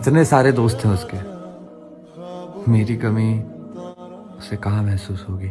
इतने सारे दोस्त हैं उसके। मेरी कमी उसे कहाँ महसूस होगी?